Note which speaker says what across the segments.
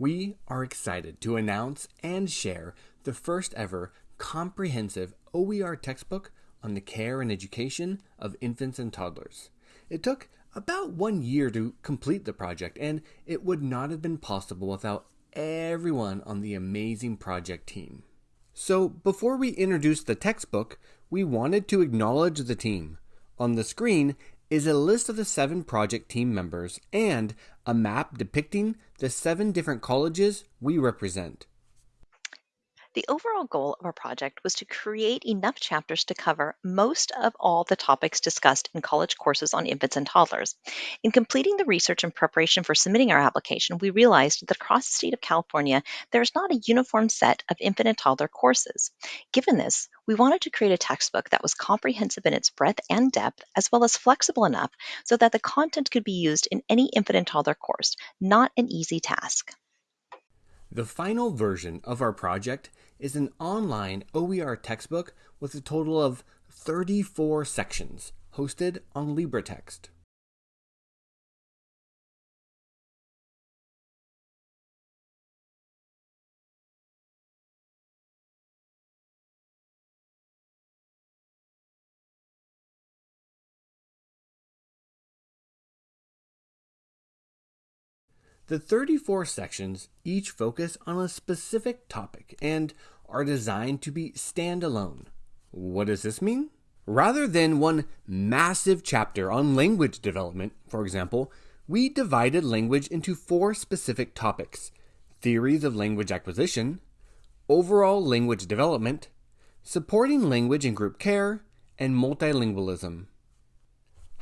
Speaker 1: we are excited to announce and share the first ever comprehensive OER textbook on the care and education of infants and toddlers. It took about one year to complete the project, and it would not have been possible without everyone on the amazing project team. So, before we introduce the textbook, we wanted to acknowledge the team. On the screen is a list of the seven project team members and a map depicting the seven different colleges we represent.
Speaker 2: The overall goal of our project was to create enough chapters to cover most of all the topics discussed in college courses on infants and toddlers. In completing the research and preparation for submitting our application, we realized that across the state of California, there is not a uniform set of infant and toddler courses. Given this, we wanted to create a textbook that was comprehensive in its breadth and depth, as well as flexible enough so that the content could be used in any infant and toddler course, not an easy task.
Speaker 1: The final version of our project is an online OER textbook with a total of 34 sections hosted on LibreText. The 34 sections each focus on a specific topic and are designed to be standalone. What does this mean? Rather than one massive chapter on language development, for example, we divided language into four specific topics theories of language acquisition, overall language development, supporting language in group care, and multilingualism.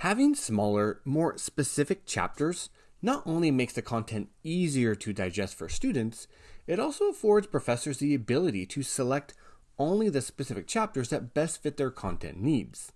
Speaker 1: Having smaller, more specific chapters not only makes the content easier to digest for students, it also affords professors the ability to select only the specific chapters that best fit their content needs.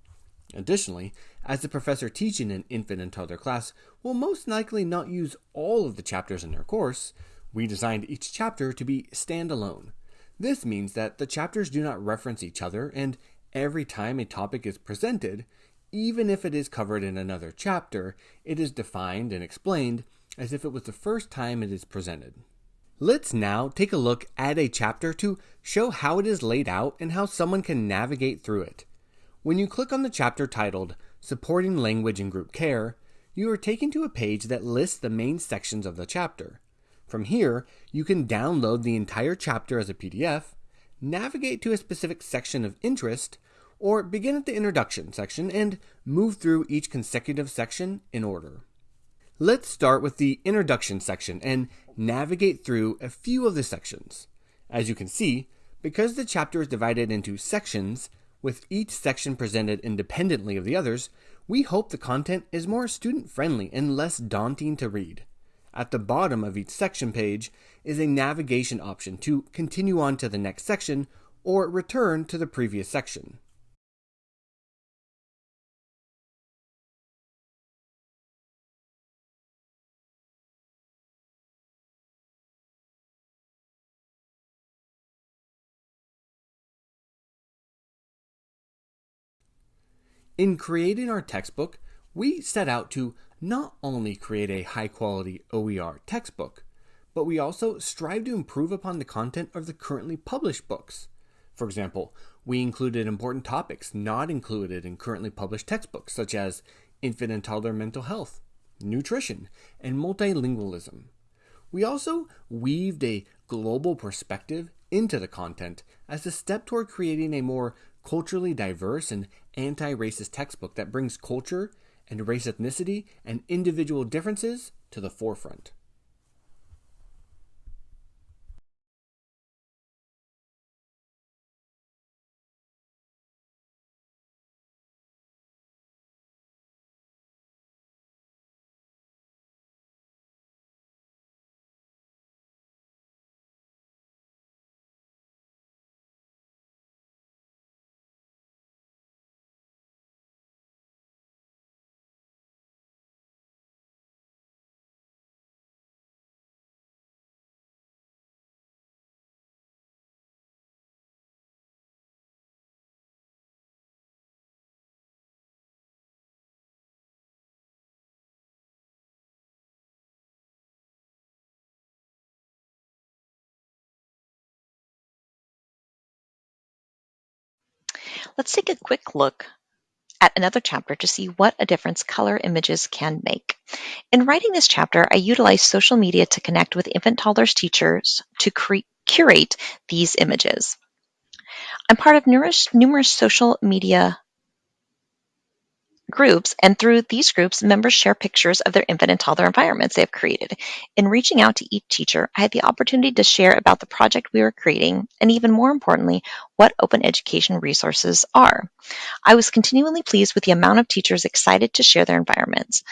Speaker 1: Additionally, as the professor teaching an infant and toddler class will most likely not use all of the chapters in their course, we designed each chapter to be standalone. This means that the chapters do not reference each other, and every time a topic is presented, even if it is covered in another chapter, it is defined and explained as if it was the first time it is presented. Let's now take a look at a chapter to show how it is laid out and how someone can navigate through it. When you click on the chapter titled Supporting Language in Group Care, you are taken to a page that lists the main sections of the chapter. From here, you can download the entire chapter as a PDF, navigate to a specific section of interest, or begin at the introduction section and move through each consecutive section in order. Let's start with the introduction section and navigate through a few of the sections. As you can see, because the chapter is divided into sections, with each section presented independently of the others, we hope the content is more student friendly and less daunting to read. At the bottom of each section page is a navigation option to continue on to the next section or return to the previous section. In creating our textbook, we set out to not only create a high quality OER textbook, but we also strive to improve upon the content of the currently published books. For example, we included important topics not included in currently published textbooks, such as infant and toddler mental health, nutrition, and multilingualism. We also weaved a global perspective into the content as a step toward creating a more culturally diverse and anti racist textbook that brings culture and race ethnicity and individual differences to the forefront.
Speaker 2: Let's take a quick look at another chapter to see what a difference color images can make. In writing this chapter, I utilized social media to connect with infant toddlers teachers to curate these images. I'm part of numerous, numerous social media groups, and through these groups, members share pictures of their infant and toddler environments they have created. In reaching out to each teacher, I had the opportunity to share about the project we were creating, and even more importantly, what open education resources are. I was continually pleased with the amount of teachers excited to share their environments.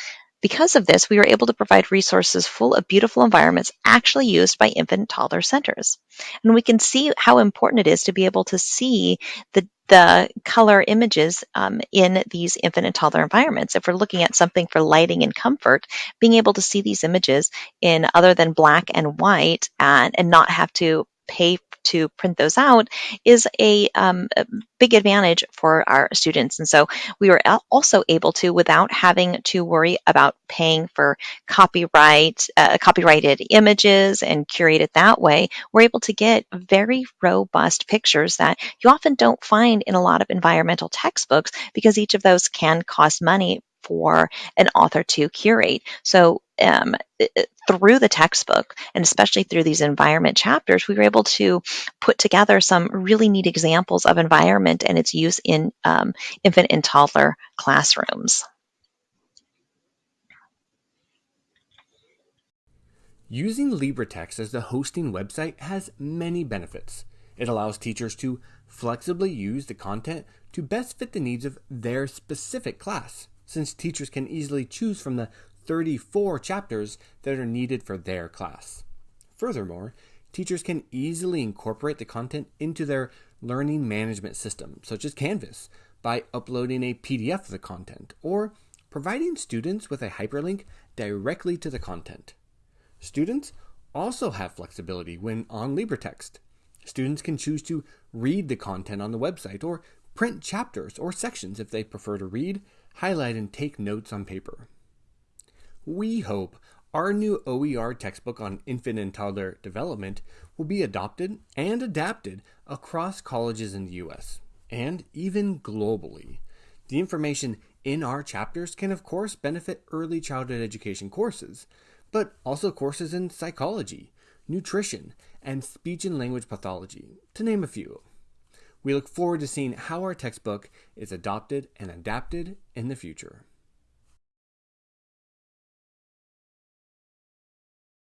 Speaker 2: Because of this, we were able to provide resources full of beautiful environments actually used by infant and toddler centers. And we can see how important it is to be able to see the the color images um, in these infant and toddler environments. If we're looking at something for lighting and comfort, being able to see these images in other than black and white and, and not have to pay to print those out is a, um, a, big advantage for our students. And so we were also able to, without having to worry about paying for copyright, uh, copyrighted images and curate it that way, we're able to get very robust pictures that you often don't find in a lot of environmental textbooks because each of those can cost money for an author to curate. So um, through the textbook and especially through these environment chapters, we were able to put together some really neat examples of environment and its use in um, infant and toddler classrooms.
Speaker 1: Using LibreText as the hosting website has many benefits. It allows teachers to flexibly use the content to best fit the needs of their specific class, since teachers can easily choose from the 34 chapters that are needed for their class. Furthermore, teachers can easily incorporate the content into their learning management system, such as Canvas, by uploading a PDF of the content or providing students with a hyperlink directly to the content. Students also have flexibility when on LibreText. Students can choose to read the content on the website or print chapters or sections if they prefer to read, highlight, and take notes on paper. We hope our new OER textbook on infant and toddler development will be adopted and adapted across colleges in the US and even globally. The information in our chapters can, of course, benefit early childhood education courses, but also courses in psychology, nutrition, and speech and language pathology, to name a few. We look forward to seeing how our textbook is adopted and adapted in the future.